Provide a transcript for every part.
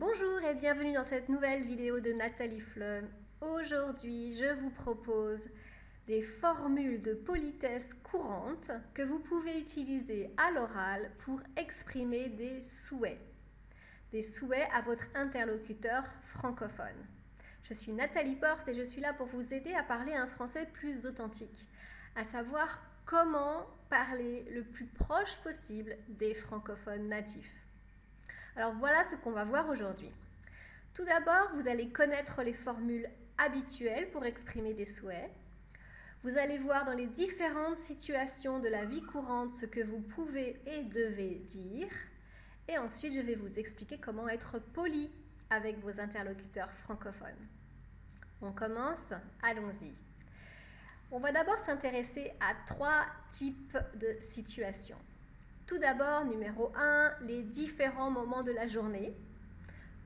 Bonjour et bienvenue dans cette nouvelle vidéo de Nathalie Fleu. Aujourd'hui, je vous propose des formules de politesse courantes que vous pouvez utiliser à l'oral pour exprimer des souhaits. Des souhaits à votre interlocuteur francophone. Je suis Nathalie Porte et je suis là pour vous aider à parler un français plus authentique, à savoir comment parler le plus proche possible des francophones natifs. Alors voilà ce qu'on va voir aujourd'hui. Tout d'abord, vous allez connaître les formules habituelles pour exprimer des souhaits. Vous allez voir dans les différentes situations de la vie courante ce que vous pouvez et devez dire. Et ensuite, je vais vous expliquer comment être poli avec vos interlocuteurs francophones. On commence Allons-y. On va d'abord s'intéresser à trois types de situations. Tout d'abord, numéro 1, les différents moments de la journée.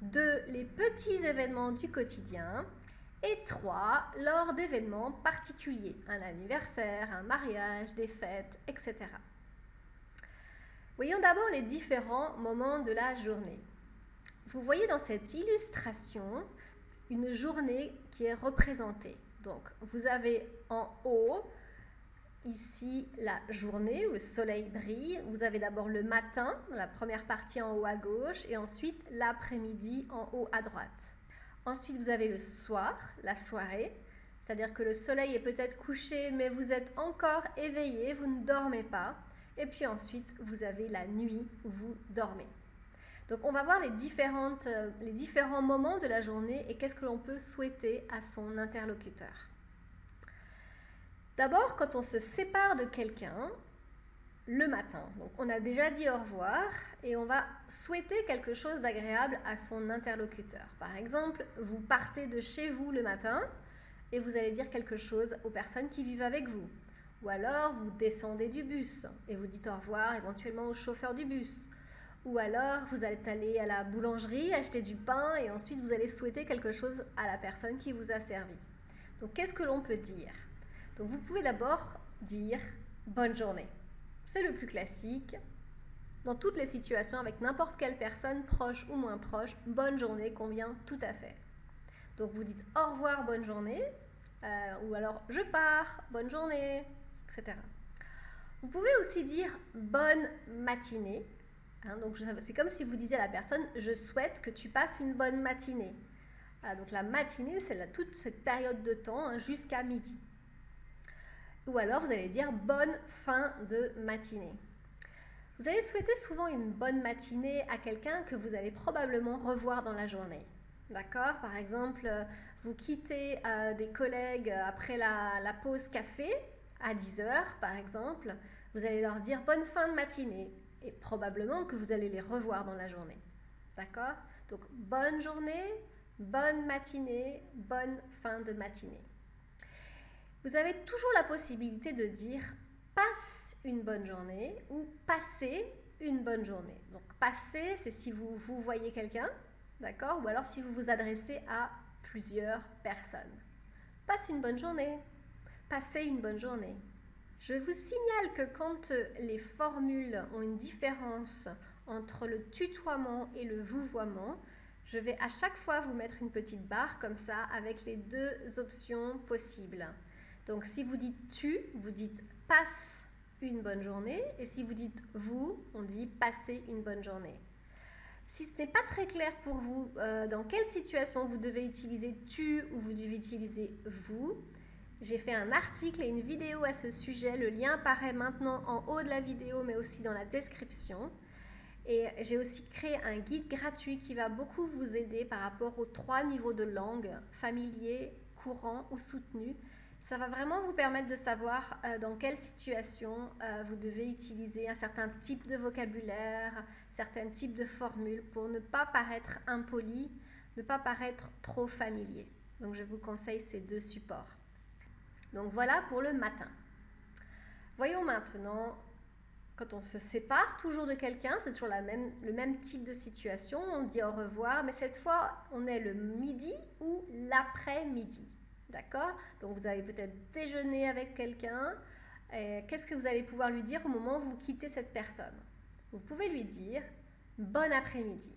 2. Les petits événements du quotidien. Et 3. Lors d'événements particuliers, un anniversaire, un mariage, des fêtes, etc. Voyons d'abord les différents moments de la journée. Vous voyez dans cette illustration une journée qui est représentée. Donc, vous avez en haut ici la journée où le soleil brille. Vous avez d'abord le matin, la première partie en haut à gauche, et ensuite l'après-midi en haut à droite. Ensuite, vous avez le soir, la soirée, c'est-à-dire que le soleil est peut-être couché, mais vous êtes encore éveillé, vous ne dormez pas. Et puis ensuite, vous avez la nuit où vous dormez. Donc, on va voir les, différentes, euh, les différents moments de la journée et qu'est-ce que l'on peut souhaiter à son interlocuteur. D'abord, quand on se sépare de quelqu'un, le matin. Donc, on a déjà dit au revoir et on va souhaiter quelque chose d'agréable à son interlocuteur. Par exemple, vous partez de chez vous le matin et vous allez dire quelque chose aux personnes qui vivent avec vous. Ou alors, vous descendez du bus et vous dites au revoir éventuellement au chauffeur du bus. Ou alors, vous allez aller à la boulangerie acheter du pain et ensuite vous allez souhaiter quelque chose à la personne qui vous a servi. Donc, qu'est-ce que l'on peut dire? Vous pouvez d'abord dire bonne journée. C'est le plus classique. Dans toutes les situations, avec n'importe quelle personne, proche ou moins proche, bonne journée convient tout à fait. Donc vous dites au revoir, bonne journée, euh, ou alors je pars, bonne journée, etc. Vous pouvez aussi dire bonne matinée. Hein, donc c'est comme si vous disiez à la personne je souhaite que tu passes une bonne matinée. Ah, donc la matinée, c'est toute cette période de temps hein, jusqu'à midi. Ou alors vous allez dire bonne fin de matinée. Vous allez souhaiter souvent une bonne matinée à quelqu'un que vous allez probablement revoir dans la journée. D'accord? Par exemple, vous quittez euh, des collègues après la, la, pause café à 10h, par exemple. Vous allez leur dire bonne fin de matinée et probablement que vous allez les revoir dans la journée. D'accord? Donc, bonne journée, bonne matinée, bonne fin de matinée vous avez toujours la possibilité de dire passe une bonne journée ou passez une bonne journée. Donc passer, c'est si vous, vous voyez quelqu'un, d'accord? Ou alors si vous vous adressez à plusieurs personnes. Passe une bonne journée. Passez une bonne journée. Je vous signale que quand les formules ont une différence entre le tutoiement et le vouvoiement, je vais à chaque fois vous mettre une petite barre comme ça avec les deux options possibles. Donc si vous dites tu, vous dites passe une bonne journée. Et si vous dites vous, on dit passez une bonne journée. Si ce n'est pas très clair pour vous euh, dans quelle situation vous devez utiliser tu ou vous devez utiliser vous, j'ai fait un article et une vidéo à ce sujet. Le lien apparaît maintenant en haut de la vidéo, mais aussi dans la description. Et j'ai aussi créé un guide gratuit qui va beaucoup vous aider par rapport aux trois niveaux de langue, familier, courant ou soutenu. Ça va vraiment vous permettre de savoir euh, dans quelle situation euh, vous devez utiliser un certain type de vocabulaire, certains types de formules pour ne pas paraître impoli, ne pas paraître trop familier. Donc je vous conseille ces deux supports. Donc voilà pour le matin. Voyons maintenant, quand on se sépare toujours de quelqu'un, c'est toujours le même type de situation, on dit au revoir, mais cette fois on est le midi ou l'après-midi. D'accord? Donc vous avez peut-être déjeuné avec quelqu'un. Qu'est-ce que vous allez pouvoir lui dire au moment où vous quittez cette personne? Vous pouvez lui dire bon après-midi.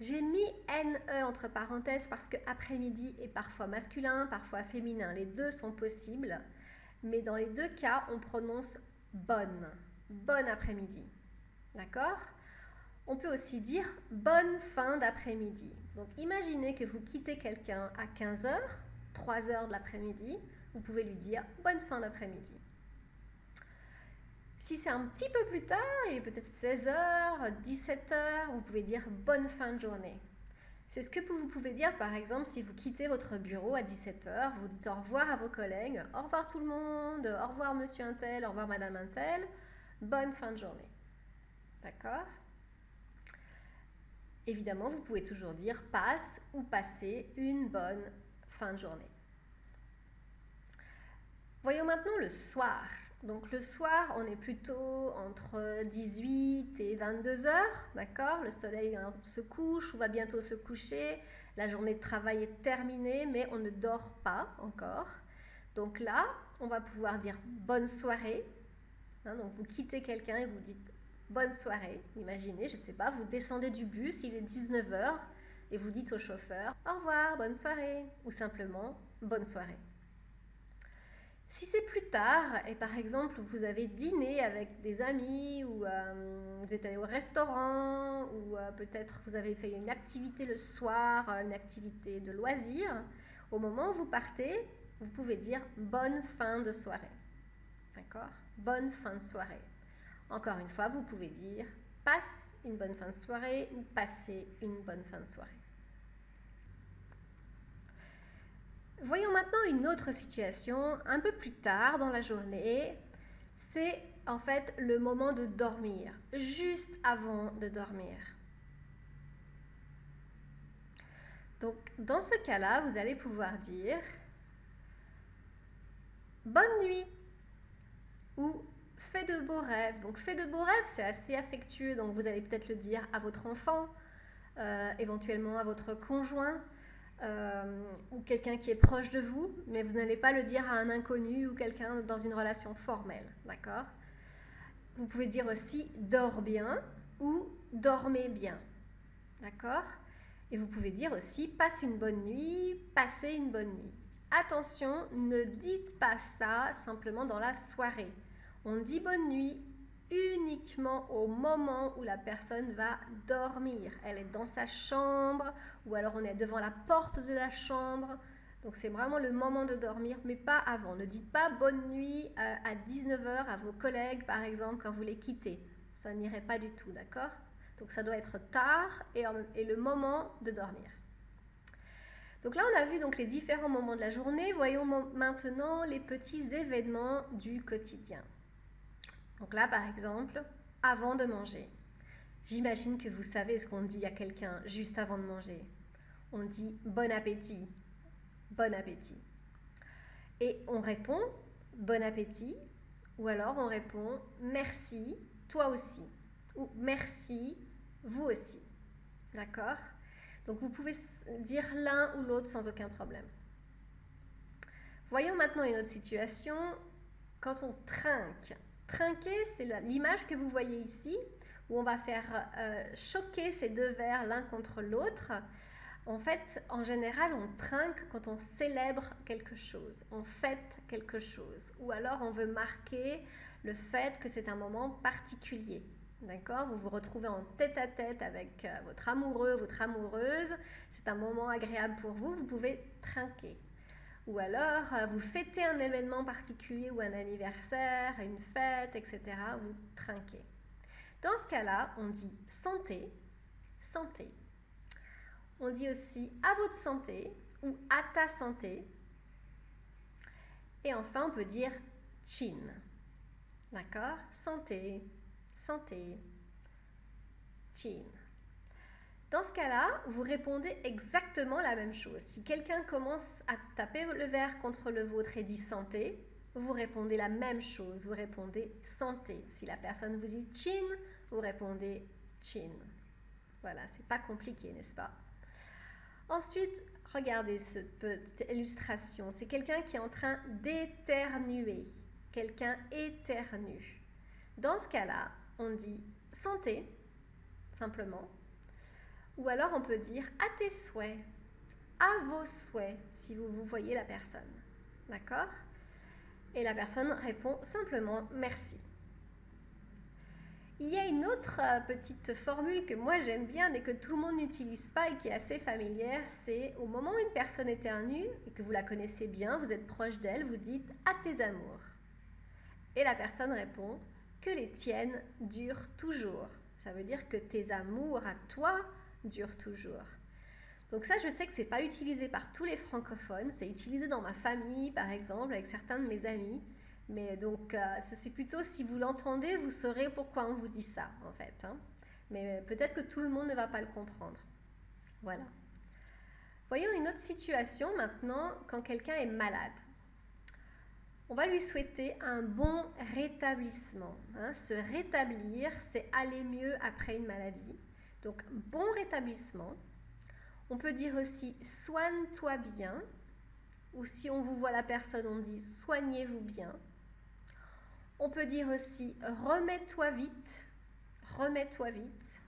J'ai mis NE entre parenthèses parce que après-midi est parfois masculin, parfois féminin. Les deux sont possibles, mais dans les deux cas, on prononce bonne. Bonne après-midi. D'accord? On peut aussi dire bonne fin d'après-midi. Donc imaginez que vous quittez quelqu'un à 15h, 3h de l'après-midi, vous pouvez lui dire bonne fin d'après-midi. Si c'est un petit peu plus tard, il est peut-être 16h, 17h, vous pouvez dire bonne fin de journée. C'est ce que vous pouvez dire par exemple si vous quittez votre bureau à 17h, vous dites au revoir à vos collègues, au revoir tout le monde, au revoir monsieur Intel, au revoir madame Intel, bonne fin de journée. D'accord? Évidemment, vous pouvez toujours dire passe ou passer une bonne fin de journée. Voyons maintenant le soir. Donc le soir, on est plutôt entre 18 et 22 heures, d'accord? Le soleil hein, se couche ou va bientôt se coucher. La journée de travail est terminée, mais on ne dort pas encore. Donc là, on va pouvoir dire bonne soirée. Hein, donc vous quittez quelqu'un et vous dites bonne soirée. Imaginez, je ne sais pas, vous descendez du bus, il est 19 heures et vous dites au chauffeur au revoir, bonne soirée, ou simplement bonne soirée. Si c'est plus tard, et par exemple vous avez dîné avec des amis, ou euh, vous êtes allé au restaurant, ou euh, peut-être vous avez fait une activité le soir, euh, une activité de loisir, au moment où vous partez, vous pouvez dire bonne fin de soirée. D'accord? Bonne fin de soirée. Encore une fois, vous pouvez dire passe une bonne fin de soirée ou passez une bonne fin de soirée. Voyons maintenant une autre situation un peu plus tard dans la journée. C'est en fait le moment de dormir, juste avant de dormir. Donc dans ce cas-là, vous allez pouvoir dire bonne nuit ou fais de beaux rêves. Donc fais de beaux rêves, c'est assez affectueux, donc vous allez peut-être le dire à votre enfant, euh, éventuellement à votre conjoint. Euh, ou quelqu'un qui est proche de vous, mais vous n'allez pas le dire à un inconnu ou quelqu'un dans une relation formelle, d'accord? Vous pouvez dire aussi dors bien ou dormez bien, d'accord? Et vous pouvez dire aussi passe une bonne nuit, passez une bonne nuit. Attention, ne dites pas ça simplement dans la soirée. On dit bonne nuit uniquement au moment où la personne va dormir. Elle est dans sa chambre ou alors on est devant la porte de la chambre. Donc c'est vraiment le moment de dormir, mais pas avant. Ne dites pas bonne nuit euh, à 19h à vos collègues, par exemple, quand vous les quittez. Ça n'irait pas du tout, d'accord? Donc ça doit être tard et, et, le moment de dormir. Donc là, on a vu donc les différents moments de la journée. Voyons maintenant les petits événements du quotidien. Donc là, par exemple, avant de manger. J'imagine que vous savez ce qu'on dit à quelqu'un juste avant de manger. On dit bon appétit, bon appétit. Et on répond bon appétit, ou alors on répond merci, toi aussi, ou merci, vous aussi. D'accord? Donc vous pouvez dire l'un ou l'autre sans aucun problème. Voyons maintenant une autre situation quand on trinque. Trinquer, c'est l'image que vous voyez ici, où on va faire euh, choquer ces deux verres l'un contre l'autre. En fait, en général, on trinque quand on célèbre quelque chose, on fête quelque chose, ou alors on veut marquer le fait que c'est un moment particulier. D'accord? Vous vous retrouvez en tête à tête avec euh, votre amoureux, votre amoureuse, c'est un moment agréable pour vous, vous pouvez trinquer. Ou alors, euh, vous fêtez un événement particulier ou un anniversaire, une fête, etc. Vous trinquez. Dans ce cas-là, on dit santé, santé. On dit aussi à votre santé ou à ta santé. Et enfin, on peut dire chin. D'accord? Santé, santé, chin. Dans ce cas-là, vous répondez exactement la même chose. Si quelqu'un commence à taper le verre contre le vôtre et dit santé, vous répondez la même chose. Vous répondez santé. Si la personne vous dit chin, vous répondez chin. Voilà, c'est pas compliqué, n'est-ce pas? Ensuite, regardez cette petite illustration. C'est quelqu'un qui est en train d'éternuer. Quelqu'un éternue. Dans ce cas-là, on dit santé, simplement Ou alors on peut dire à tes souhaits, à vos souhaits, si vous, vous voyez la personne. D'accord? Et la personne répond simplement merci. Il y a une autre euh, petite formule que moi j'aime bien mais que tout le monde n'utilise pas et qui est assez familière, c'est au moment où une personne éternue et que vous la connaissez bien, vous êtes proche d'elle, vous dites à tes amours. Et la personne répond que les tiennes durent toujours. Ça veut dire que tes amours à toi durent toujours. Donc ça, je sais que c'est pas utilisé par tous les francophones, c'est utilisé dans ma famille par exemple avec certains de mes amis. Mais donc, euh, c'est plutôt si vous l'entendez, vous saurez pourquoi on vous dit ça, en fait. Hein. Mais peut-être que tout le monde ne va pas le comprendre. Voilà. Voyons une autre situation maintenant quand quelqu'un est malade. On va lui souhaiter un bon rétablissement. Hein. Se rétablir, c'est aller mieux après une maladie. Donc, bon rétablissement. On peut dire aussi soigne-toi bien. Ou si on vous voit la personne, on dit soignez-vous bien. On peut dire aussi remets-toi vite, remets-toi vite.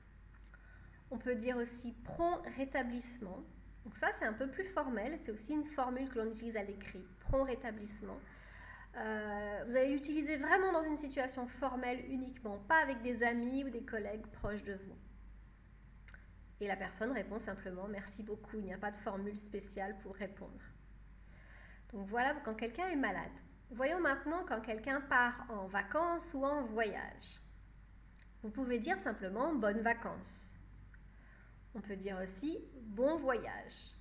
On peut dire aussi prompt rétablissement. Donc ça, c'est un peu plus formel. C'est aussi une formule que l'on utilise à l'écrit, prompt rétablissement. Euh, vous allez l'utiliser vraiment dans une situation formelle uniquement, pas avec des amis ou des collègues proches de vous. Et la personne répond simplement merci beaucoup. Il n'y a pas de formule spéciale pour répondre. Donc voilà quand quelqu'un est malade. Voyons maintenant quand quelqu'un part en vacances ou en voyage. Vous pouvez dire simplement bonnes vacances. On peut dire aussi bon voyage.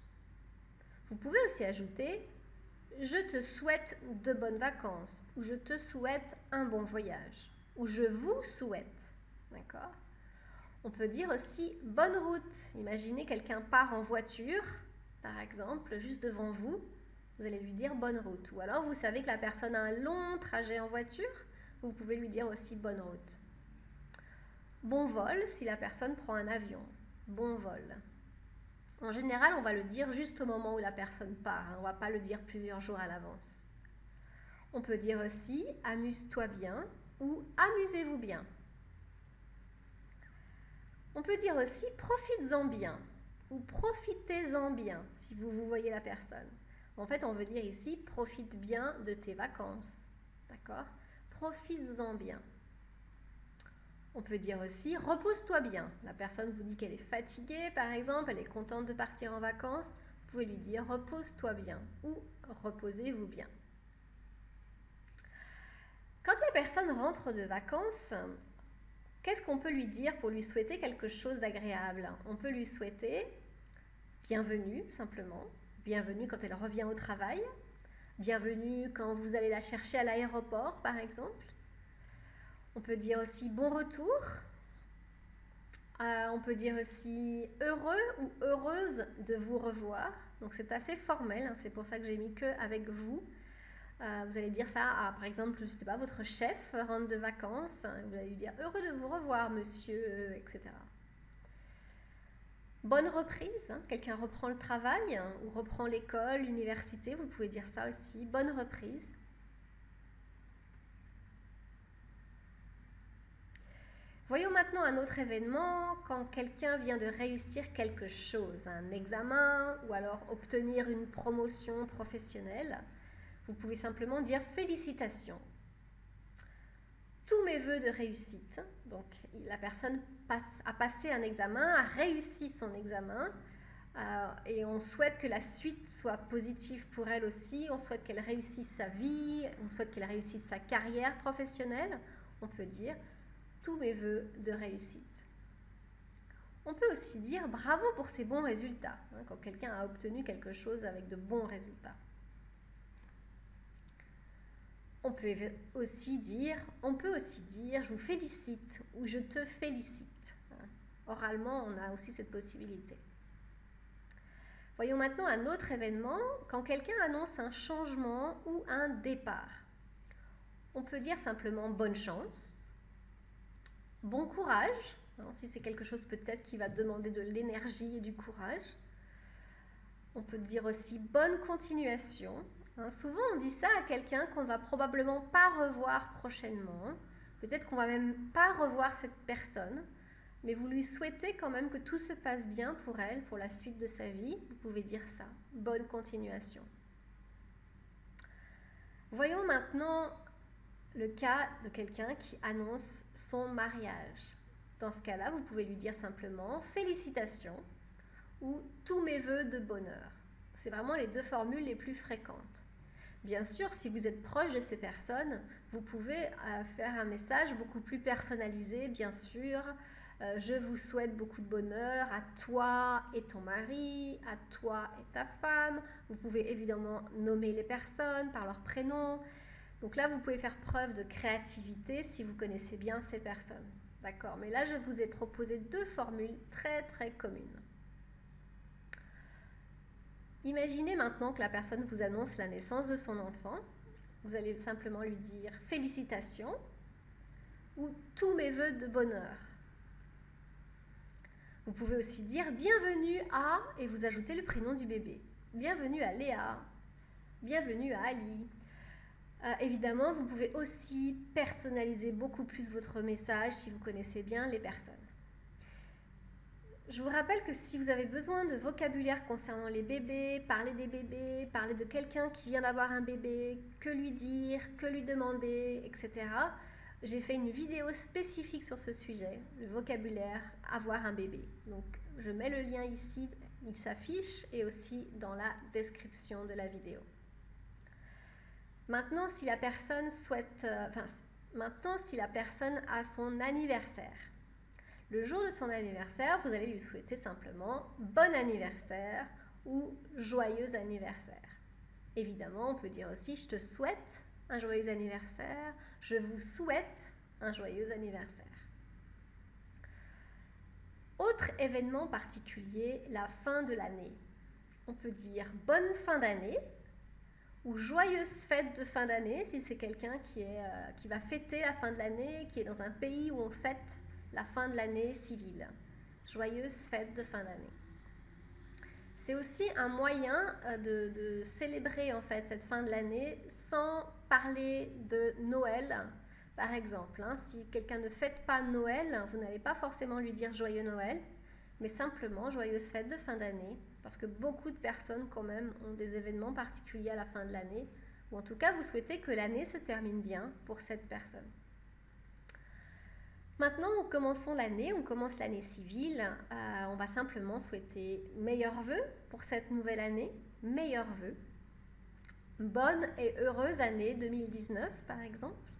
Vous pouvez aussi ajouter je te souhaite de bonnes vacances ou je te souhaite un bon voyage ou je vous souhaite. D'accord? On peut dire aussi bonne route. Imaginez quelqu'un part en voiture, par exemple, juste devant vous vous allez lui dire bonne route. Ou alors vous savez que la personne a un long trajet en voiture, vous pouvez lui dire aussi bonne route. Bon vol si la personne prend un avion. Bon vol. En général, on va le dire juste au moment où la personne part. Hein. On ne va pas le dire plusieurs jours à l'avance. On peut dire aussi amuse-toi bien ou amusez-vous bien. On peut dire aussi profites-en bien ou profitez-en bien si vous, vous voyez la personne. En fait, on veut dire ici, profite bien de tes vacances. D'accord? Profites-en bien. On peut dire aussi, repose-toi bien. La personne vous dit qu'elle est fatiguée, par exemple, elle est contente de partir en vacances. Vous pouvez lui dire, repose-toi bien ou reposez-vous bien. Quand la personne rentre de vacances, qu'est-ce qu'on peut lui dire pour lui souhaiter quelque chose d'agréable? On peut lui souhaiter bienvenue, simplement bienvenue quand elle revient au travail, bienvenue quand vous allez la chercher à l'aéroport par exemple. On peut dire aussi bon retour. Euh, on peut dire aussi heureux ou heureuse de vous revoir. Donc c'est assez formel, hein. c'est pour ça que j'ai mis que avec vous. Euh, vous allez dire ça à, par exemple, je sais pas, votre chef rentre de vacances. Vous allez lui dire heureux de vous revoir, monsieur, etc. Bonne reprise, hein. quelqu'un reprend le travail hein, ou reprend l'école, l'université, vous pouvez dire ça aussi. Bonne reprise. Voyons maintenant un autre événement quand quelqu'un vient de réussir quelque chose, un examen ou alors obtenir une promotion professionnelle. Vous pouvez simplement dire félicitations tous mes voeux de réussite. Donc la personne passe, a passé un examen, a réussi son examen, euh, et on souhaite que la suite soit positive pour elle aussi, on souhaite qu'elle réussisse sa vie, on souhaite qu'elle réussisse sa carrière professionnelle, on peut dire tous mes voeux de réussite. On peut aussi dire bravo pour ses bons résultats, hein, quand quelqu'un a obtenu quelque chose avec de bons résultats. On peut aussi dire, on peut aussi dire je vous félicite ou je te félicite. Oralement, on a aussi cette possibilité. Voyons maintenant un autre événement, quand quelqu'un annonce un changement ou un départ. On peut dire simplement bonne chance, bon courage, hein, si c'est quelque chose peut-être qui va demander de l'énergie et du courage. On peut dire aussi bonne continuation, Hein, souvent, on dit ça à quelqu'un qu'on va probablement pas revoir prochainement. Peut-être qu'on va même pas revoir cette personne. mais vous lui souhaitez quand même que tout se passe bien pour elle, pour la suite de sa vie, vous pouvez dire ça. Bonne continuation. Voyons maintenant le cas de quelqu'un qui annonce son mariage. Dans ce cas-là, vous pouvez lui dire simplement félicitations ou tous mes voeux de bonheur. C'est vraiment les deux formules les plus fréquentes. Bien sûr, si vous êtes proche de ces personnes, vous pouvez euh, faire un message beaucoup plus personnalisé, bien sûr. Euh, je vous souhaite beaucoup de bonheur à toi et ton mari, à toi et ta femme. Vous pouvez évidemment nommer les personnes par leur prénom. Donc là, vous pouvez faire preuve de créativité si vous connaissez bien ces personnes. D'accord? Mais là, je vous ai proposé deux formules très très communes. Imaginez maintenant que la personne vous annonce la naissance de son enfant. Vous allez simplement lui dire félicitations ou tous mes voeux de bonheur. Vous pouvez aussi dire bienvenue à et vous ajoutez le prénom du bébé. Bienvenue à Léa, bienvenue à Ali. Euh, évidemment, vous pouvez aussi personnaliser beaucoup plus votre message si vous connaissez bien les personnes. Je vous rappelle que si vous avez besoin de vocabulaire concernant les bébés, parler des bébés, parler de quelqu'un qui vient d'avoir un bébé, que lui dire, que lui demander, etc., j'ai fait une vidéo spécifique sur ce sujet, le vocabulaire avoir un bébé. Donc je mets le lien ici, il s'affiche, et aussi dans la description de la vidéo. Maintenant, si la personne souhaite, euh, maintenant, si la personne a son anniversaire, le jour de son anniversaire, vous allez lui souhaiter simplement bon anniversaire ou joyeux anniversaire. Évidemment, on peut dire aussi je te souhaite un joyeux anniversaire, je vous souhaite un joyeux anniversaire. Autre événement particulier, la fin de l'année. On peut dire bonne fin d'année ou joyeuse fête de fin d'année si c'est quelqu'un qui, euh, qui va fêter la fin de l'année, qui est dans un pays où on fête la fin de l'année civile. Joyeuse fête de fin d'année. C'est aussi un moyen euh, de, célébrer en fait cette fin de l'année sans parler de Noël, par exemple. Hein. Si quelqu'un ne fête pas Noël, vous n'allez pas forcément lui dire joyeux Noël, mais simplement joyeuse fête de fin d'année, parce que beaucoup de personnes quand même ont des événements particuliers à la fin de l'année, ou en tout cas vous souhaitez que l'année se termine bien pour cette personne. Maintenant, commençons l'année, on commence l'année civile. Euh, on va simplement souhaiter meilleurs vœux pour cette nouvelle année, meilleurs vœux. Bonne et heureuse année 2019, par exemple.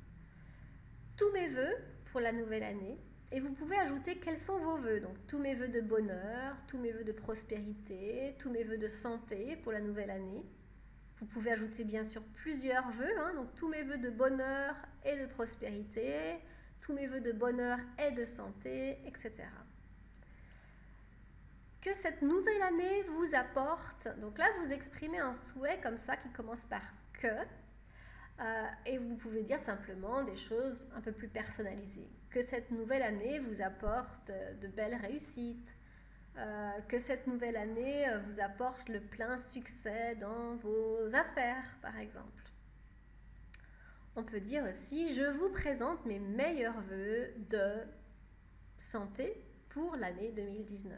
Tous mes vœux pour la nouvelle année. Et vous pouvez ajouter quels sont vos vœux. Donc, tous mes vœux de bonheur, tous mes vœux de prospérité, tous mes vœux de santé pour la nouvelle année. Vous pouvez ajouter bien sûr plusieurs vœux, hein. donc tous mes vœux de bonheur et de prospérité, tous mes voeux de bonheur et de santé, etc. Que cette nouvelle année vous apporte. Donc là, vous exprimez un souhait comme ça qui commence par que. Euh, et vous pouvez dire simplement des choses un peu plus personnalisées. Que cette nouvelle année vous apporte de belles réussites. Euh, que cette nouvelle année vous apporte le plein succès dans vos affaires, par exemple. On peut dire aussi, je vous présente mes meilleurs voeux de santé pour l'année 2019.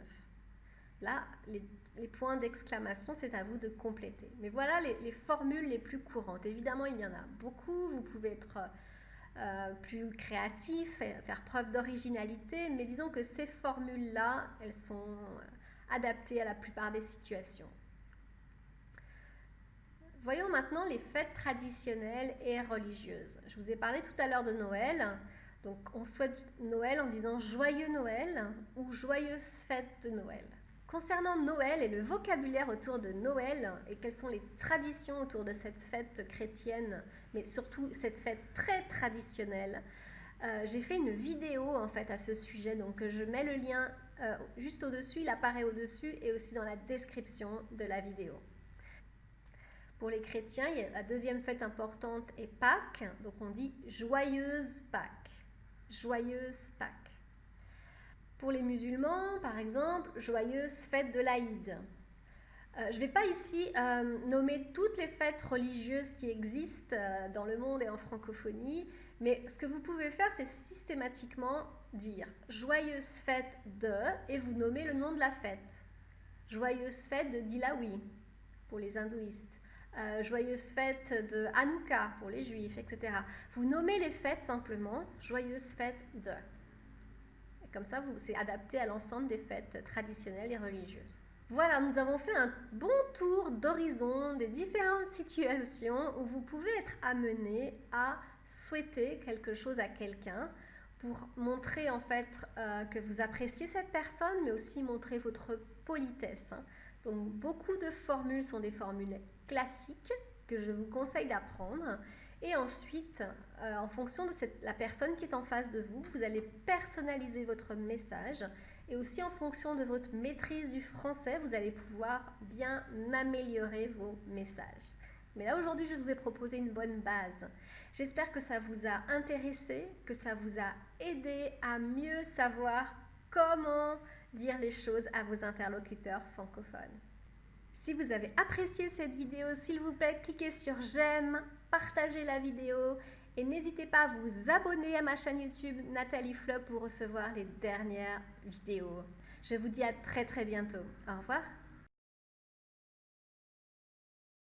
Là, les, points d'exclamation, c'est à vous de compléter. Mais voilà les, formules les plus courantes. Évidemment, il y en a beaucoup. Vous pouvez être euh, plus créatif, faire preuve d'originalité, mais disons que ces formules-là, elles sont adaptées à la plupart des situations. Voyons maintenant les fêtes traditionnelles et religieuses. Je vous ai parlé tout à l'heure de Noël. Donc on souhaite Noël en disant joyeux Noël ou joyeuse fête de Noël. Concernant Noël et le vocabulaire autour de Noël et quelles sont les traditions autour de cette fête chrétienne, mais surtout cette fête très traditionnelle, euh, j'ai fait une vidéo en fait à ce sujet, donc je mets le lien euh, juste au-dessus, il apparaît au-dessus et aussi dans la description de la vidéo. Pour les chrétiens, la deuxième fête importante est Pâques, donc on dit joyeuse Pâques. Joyeuse Pâques. Pour les musulmans, par exemple, joyeuse fête de l'Aïd. Euh, je ne vais pas ici euh, nommer toutes les fêtes religieuses qui existent euh, dans le monde et en francophonie, Mais ce que vous pouvez faire, c'est systématiquement dire joyeuse fête de et vous nommez le nom de la fête. Joyeuse fête de Dilawi pour les hindouistes. Euh, joyeuse fête de Hanouka pour les juifs, etc. Vous nommez les fêtes simplement joyeuse fête de. Comme ça, c'est adapté à l'ensemble des fêtes traditionnelles et religieuses. Voilà, nous avons fait un bon tour d'horizon des différentes situations où vous pouvez être amené à souhaiter quelque chose à quelqu'un pour montrer en fait euh, que vous appréciez cette personne, mais aussi montrer votre politesse. Hein. Donc beaucoup de formules sont des formules classiques que je vous conseille d'apprendre. Et ensuite, euh, en fonction de la personne qui est en face de vous, vous allez personnaliser votre message. Et aussi en fonction de votre maîtrise du français, vous allez pouvoir bien améliorer vos messages. Mais là, aujourd'hui, je vous ai proposé une bonne base. J'espère que ça vous a intéressé, que ça vous a aidé à mieux savoir comment dire les choses à vos interlocuteurs francophones. Si vous avez apprécié cette vidéo, s'il vous plaît, cliquez sur j'aime, partagez la vidéo et n'hésitez pas à vous abonner à ma chaîne YouTube Nathalie Flop pour recevoir les dernières vidéos. Je vous dis à très très bientôt. Au revoir.